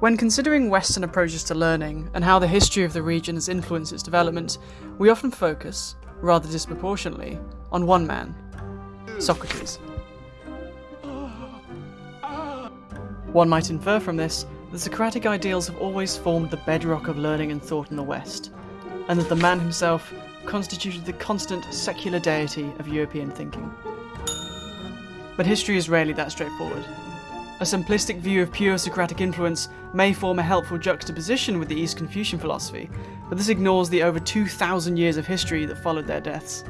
When considering Western approaches to learning and how the history of the region has influenced its development, we often focus, rather disproportionately, on one man Socrates. One might infer from this that Socratic ideals have always formed the bedrock of learning and thought in the West, and that the man himself constituted the constant secular deity of European thinking. But history is rarely that straightforward. A simplistic view of pure Socratic influence may form a helpful juxtaposition with the East Confucian philosophy, but this ignores the over 2,000 years of history that followed their deaths.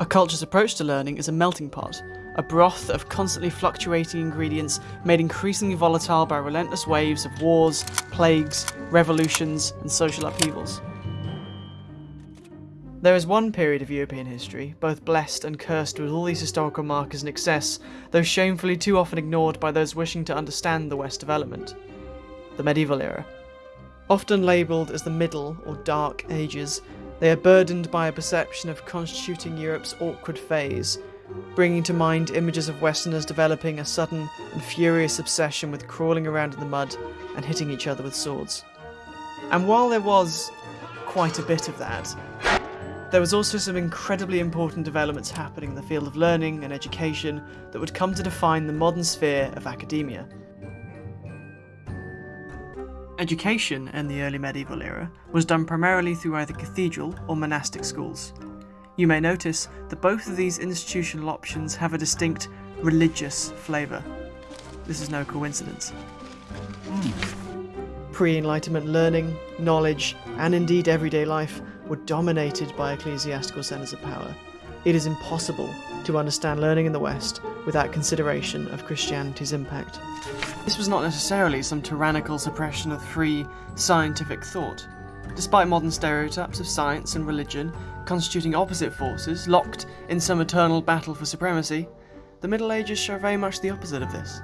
A culture's approach to learning is a melting pot, a broth of constantly fluctuating ingredients made increasingly volatile by relentless waves of wars, plagues, revolutions, and social upheavals. There is one period of European history, both blessed and cursed with all these historical markers in excess, though shamefully too often ignored by those wishing to understand the West development the medieval era. Often labelled as the Middle or Dark Ages, they are burdened by a perception of constituting Europe's awkward phase, bringing to mind images of Westerners developing a sudden and furious obsession with crawling around in the mud and hitting each other with swords. And while there was quite a bit of that, there was also some incredibly important developments happening in the field of learning and education that would come to define the modern sphere of academia. Education in the early medieval era was done primarily through either cathedral or monastic schools. You may notice that both of these institutional options have a distinct religious flavour. This is no coincidence. Hmm. Pre Enlightenment learning, knowledge, and indeed everyday life were dominated by ecclesiastical centres of power. It is impossible to understand learning in the West without consideration of Christianity's impact. This was not necessarily some tyrannical suppression of free, scientific thought. Despite modern stereotypes of science and religion constituting opposite forces locked in some eternal battle for supremacy, the Middle Ages show very much the opposite of this.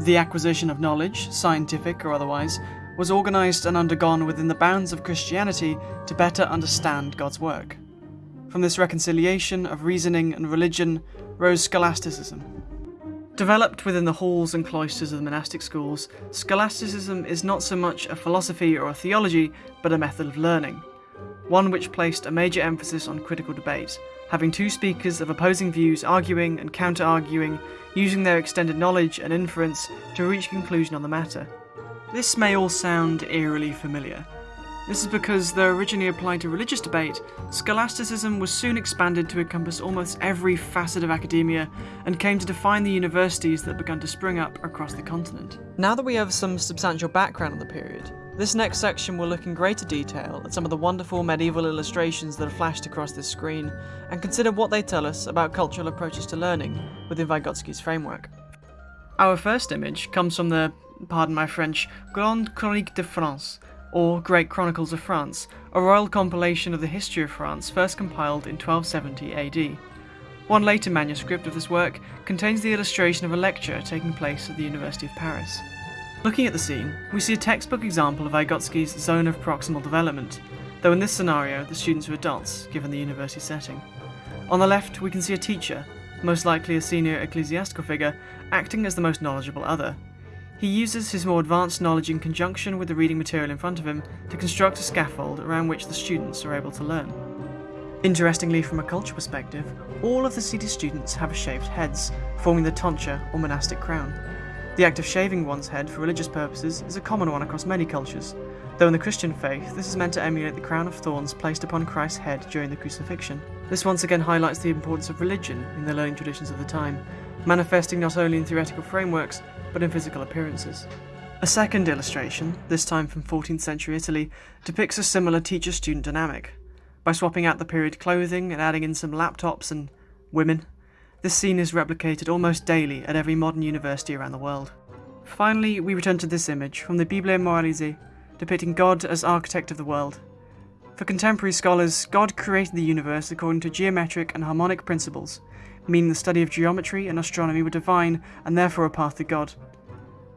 The acquisition of knowledge, scientific or otherwise, was organised and undergone within the bounds of Christianity to better understand God's work. From this reconciliation of reasoning and religion rose scholasticism. Developed within the halls and cloisters of the monastic schools, scholasticism is not so much a philosophy or a theology, but a method of learning. One which placed a major emphasis on critical debate, having two speakers of opposing views arguing and counter arguing, using their extended knowledge and inference to reach conclusion on the matter. This may all sound eerily familiar. This is because, though originally applied to religious debate, scholasticism was soon expanded to encompass almost every facet of academia and came to define the universities that began to spring up across the continent. Now that we have some substantial background on the period, this next section will look in greater detail at some of the wonderful medieval illustrations that are flashed across this screen and consider what they tell us about cultural approaches to learning within Vygotsky's framework. Our first image comes from the pardon my French, Grande Chronique de France, or Great Chronicles of France, a royal compilation of the history of France first compiled in 1270 AD. One later manuscript of this work contains the illustration of a lecture taking place at the University of Paris. Looking at the scene, we see a textbook example of Vygotsky's zone of proximal development, though in this scenario the students are adults, given the university setting. On the left, we can see a teacher, most likely a senior ecclesiastical figure, acting as the most knowledgeable other, he uses his more advanced knowledge in conjunction with the reading material in front of him to construct a scaffold around which the students are able to learn. Interestingly, from a culture perspective, all of the seated students have shaved heads, forming the tonsure or monastic crown. The act of shaving one's head for religious purposes is a common one across many cultures, though in the Christian faith this is meant to emulate the crown of thorns placed upon Christ's head during the crucifixion. This once again highlights the importance of religion in the learning traditions of the time, manifesting not only in theoretical frameworks, but in physical appearances. A second illustration, this time from 14th century Italy, depicts a similar teacher student dynamic. By swapping out the period clothing and adding in some laptops and women, this scene is replicated almost daily at every modern university around the world. Finally, we return to this image from the Bible Moralisée, depicting God as architect of the world. For contemporary scholars, God created the universe according to geometric and harmonic principles, meaning the study of geometry and astronomy were divine and therefore a path to God.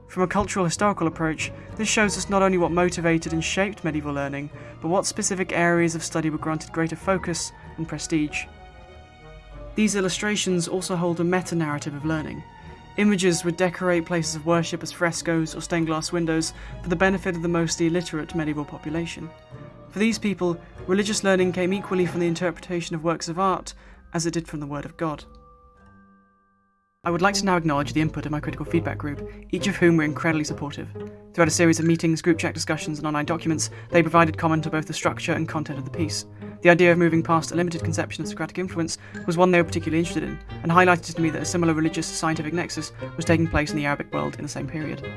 From a cultural historical approach, this shows us not only what motivated and shaped medieval learning, but what specific areas of study were granted greater focus and prestige. These illustrations also hold a meta narrative of learning. Images would decorate places of worship as frescoes or stained glass windows for the benefit of the mostly illiterate medieval population. For these people, religious learning came equally from the interpretation of works of art as it did from the Word of God. I would like to now acknowledge the input of my critical feedback group, each of whom were incredibly supportive. Throughout a series of meetings, group chat discussions, and online documents, they provided comment on both the structure and content of the piece. The idea of moving past a limited conception of Socratic influence was one they were particularly interested in, and highlighted to me that a similar religious scientific nexus was taking place in the Arabic world in the same period.